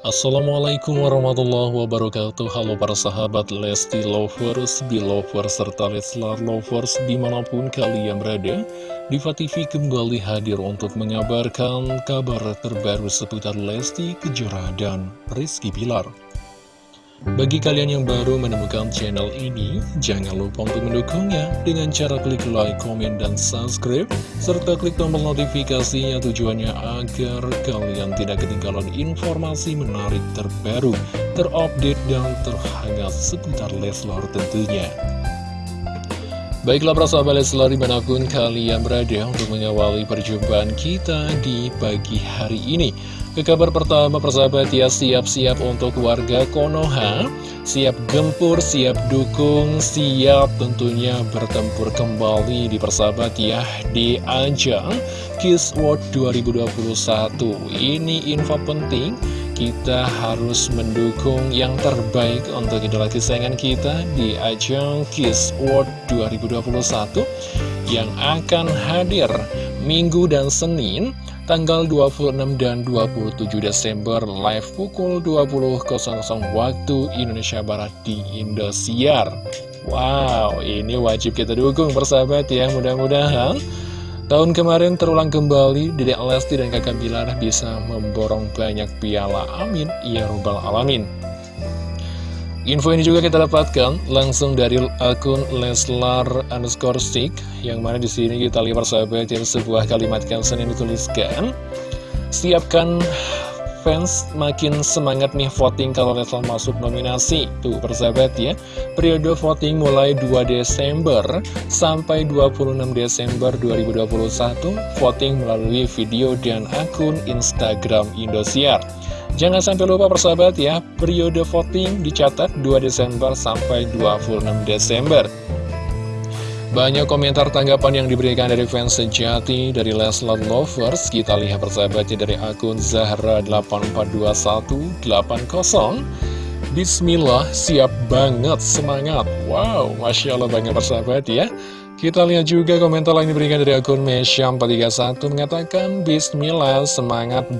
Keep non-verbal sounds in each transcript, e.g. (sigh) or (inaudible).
Assalamualaikum warahmatullahi wabarakatuh. Halo para sahabat Lesti Lovers, Belovers, serta Leslar Lovers di mana pun kalian berada Diva TV kembali hadir untuk mengabarkan kabar terbaru seputar Lesti Kejora dan Rizky Bilar bagi kalian yang baru menemukan channel ini, jangan lupa untuk mendukungnya dengan cara klik like, komen, dan subscribe, serta klik tombol notifikasinya tujuannya agar kalian tidak ketinggalan informasi menarik terbaru, terupdate, dan terhangat seputar Leslar tentunya. Baiklah para sahabat Leslar di mana pun kalian berada untuk mengawali perjumpaan kita di pagi hari ini. Ke kabar pertama persahabat ya siap-siap untuk warga Konoha. Siap gempur, siap dukung, siap tentunya bertempur kembali di persahabat ya Di ajang Kiss World 2021 Ini info penting kita harus mendukung yang terbaik untuk idola kesayangan kita di ajang Kiss World 2021 yang akan hadir Minggu dan Senin tanggal 26 dan 27 Desember live pukul 20.00 waktu Indonesia Barat di Indosiar. Wow, ini wajib kita dukung persahabat ya, mudah-mudahan tahun kemarin terulang kembali Dedek Lesti dan kakak Bilar bisa memborong banyak piala. Amin, ya robbal alamin. Info ini juga kita dapatkan langsung dari akun Leslar underscore stick yang mana di sini kita lihat persahabat yang sebuah kalimat caption yang dituliskan siapkan fans makin semangat nih voting kalau Leslar masuk nominasi. Tuh persahabat ya periode voting mulai 2 Desember sampai 26 Desember 2021 voting melalui video dan akun Instagram Indosiar Jangan sampai lupa persahabat ya, periode voting dicatat 2 Desember sampai 26 Desember. Banyak komentar tanggapan yang diberikan dari fans sejati dari Leslar Lovers. Kita lihat persahabatnya dari akun Zahra842180. Bismillah, siap banget, semangat. Wow, Masya Allah banget persahabat ya. Kita lihat juga komentar lain diberikan dari akun Mesham431 mengatakan Bismillah semangat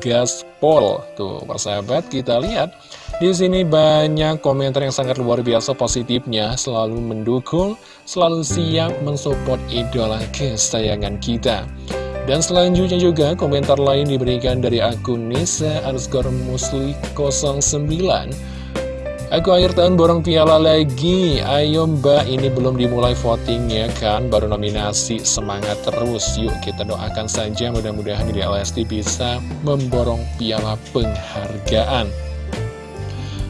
gaspol. Tuh persahabat kita lihat di sini banyak komentar yang sangat luar biasa positifnya, selalu mendukung, selalu siap mensupport idola kesayangan kita. Dan selanjutnya juga komentar lain diberikan dari akun Nisa underscore musli 09 Aku akhir tahun borong piala lagi. Ayo mbak ini belum dimulai votingnya kan? Baru nominasi. Semangat terus. Yuk kita doakan saja. Mudah-mudahan di LSD bisa memborong piala penghargaan.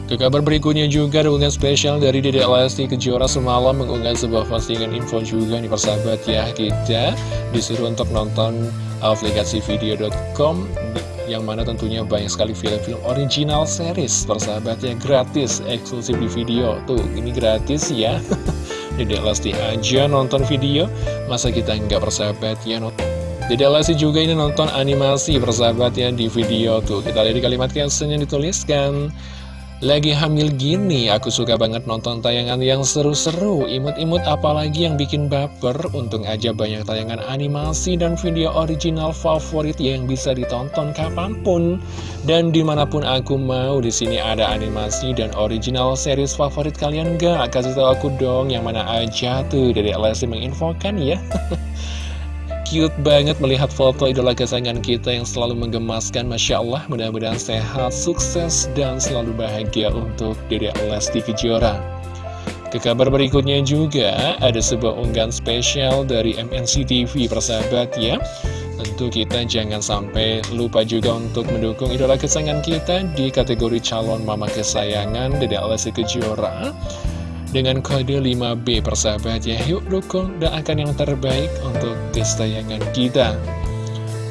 Ke kabar berikutnya juga dukungan spesial dari Dede Lesti Kejora semalam mengunggah sebuah postingan info juga. Nih persahabat ya Kita disuruh untuk nonton aplikasi video.com yang mana tentunya banyak sekali film-film original series. Persahabatnya gratis eksklusif di video. Tuh ini gratis ya. (laughs) Jadi Lesti aja nonton video. Masa kita nggak persahabat ya nonton Dede Lesti juga ini nonton animasi persahabatnya di video. Tuh kita lihat di kalimat caption yang dituliskan lagi hamil gini, aku suka banget nonton tayangan yang seru-seru, imut-imut apalagi yang bikin baper. Untung aja banyak tayangan animasi dan video original favorit yang bisa ditonton kapan pun. Dan di mana pun aku mau, di sini ada animasi dan original series favorit kalian gak? Kasih tau aku dong yang mana aja tuh, dari LSD menginfokan ya. (laughs) cute banget melihat foto idola kesayangan kita yang selalu menggemaskan Masya Allah. Mudah-mudahan sehat, sukses, dan selalu bahagia untuk Dede Lesti Kejora. Ke kabar berikutnya juga ada sebuah unggahan spesial dari MNC TV persahabat ya. Tentu kita jangan sampai lupa juga untuk mendukung idola kesayangan kita di kategori calon mama kesayangan Dede Lesti Kejora dengan kode 5B persahabat ya Yuk dukung dan akan yang terbaik untuk kesayangan kita.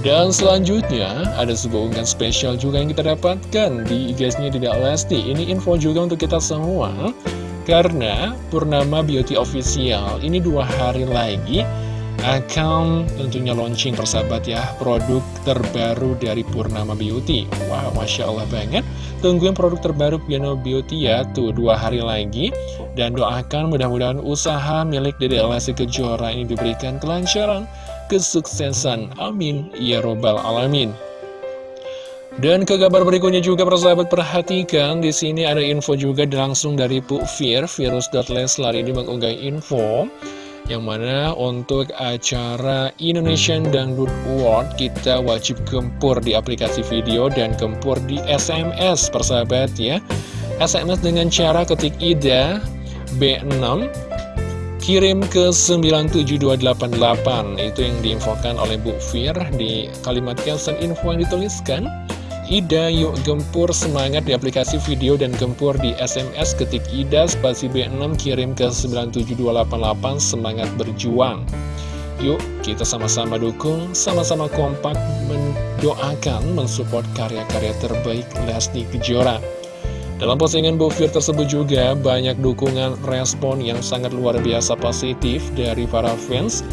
Dan selanjutnya ada sebuah unggahan spesial juga yang kita dapatkan di IG-nya Tidak Lesti. Ini info juga untuk kita semua Karena Purnama Beauty Official ini dua hari lagi akan tentunya launching persahabat ya produk terbaru dari Purnama Beauty. Wow, Masya Allah banget Tungguin produk terbaru Piano Beauty ya Tuh, dua hari lagi. Dan doakan mudah-mudahan usaha milik Dede Lesti Kejora ini diberikan kelancaran Kesuksesan, amin. Ya Robbal Alamin. Dan ke kabar berikutnya juga persahabat perhatikan di sini ada info juga langsung dari Bu Fir Virus.Leslar ini mengunggah info yang mana untuk acara Indonesian Dangdut Award kita wajib gempur di aplikasi video dan gempur di SMS persahabat ya. SMS dengan cara ketik IDA B6 kirim ke 97288 itu yang diinfokan oleh Bu Fir di kalimat caption info yang dituliskan Ida yuk gempur semangat di aplikasi video dan gempur di SMS ketik Ida spasi B6 kirim ke 97288 semangat berjuang. Yuk kita sama-sama dukung, sama-sama kompak mendoakan, mensupport karya-karya terbaik Lesti Kejora. Dalam postingan Bu Fir tersebut juga banyak dukungan respon yang sangat luar biasa positif dari para fans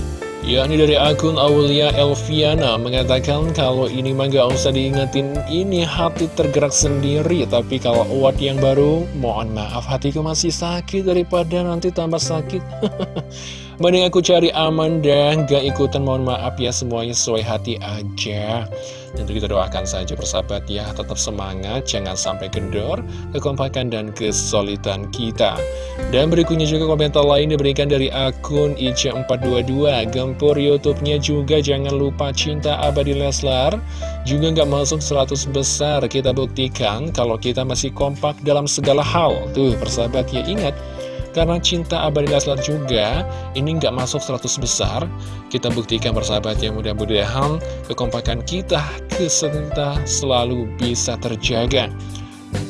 yakni dari akun Aulia Elviana mengatakan kalau ini mah gak usah diingetin ini hati tergerak sendiri. Tapi kalau award yang baru mohon maaf hatiku masih sakit daripada nanti tambah sakit (laughs) Mending aku cari aman dan gak ikutan mohon maaf ya semuanya sesuai hati aja. Tentu kita doakan saja persahabat ya Tetap semangat, jangan sampai kendor Kekompakan dan kesulitan kita. Dan berikutnya juga komentar lain diberikan dari akun IC422 Gempur Youtubenya juga jangan lupa cinta abadi Leslar. Juga gak masuk 100 besar Kita buktikan kalau kita masih kompak dalam segala hal. Tuh persahabat ya ingat karena cinta abadi Leslar juga ini nggak masuk 100 besar. Kita buktikan bersahabat yang mudah-mudahan kekompakan kita keserta selalu bisa terjaga.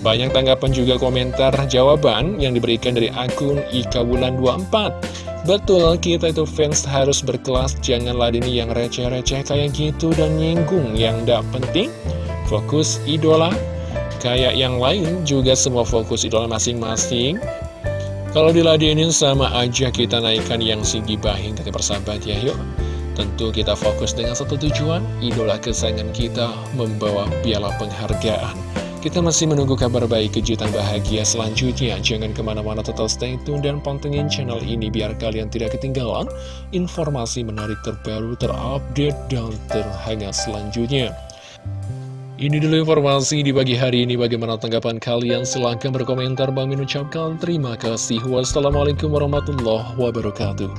Banyak tanggapan juga komentar jawaban yang diberikan dari akun Ika Bulan 24. Betul, kita itu fans harus berkelas, jangan ladini yang receh-receh kayak gitu dan nyinggung yang gak penting. Fokus idola, kayak yang lain juga semua fokus idola masing-masing. Kalau diladenin sama aja kita naikkan yang si gibahin kata persahabat ya yuk. Tentu kita fokus dengan satu tujuan Idola kesayangan kita membawa piala penghargaan. Kita masih menunggu kabar baik kejutan bahagia selanjutnya. Jangan ke mana-mana tetap stay tune dan pantengin channel ini Biar kalian tidak ketinggalan informasi menarik terbaru, terupdate, dan terhangat selanjutnya ini dulu informasi di pagi hari ini. Bagaimana tanggapan kalian? Silahkan berkomentar. Bang ucapkan terima kasih. Wassalamualaikum warahmatullahi wabarakatuh.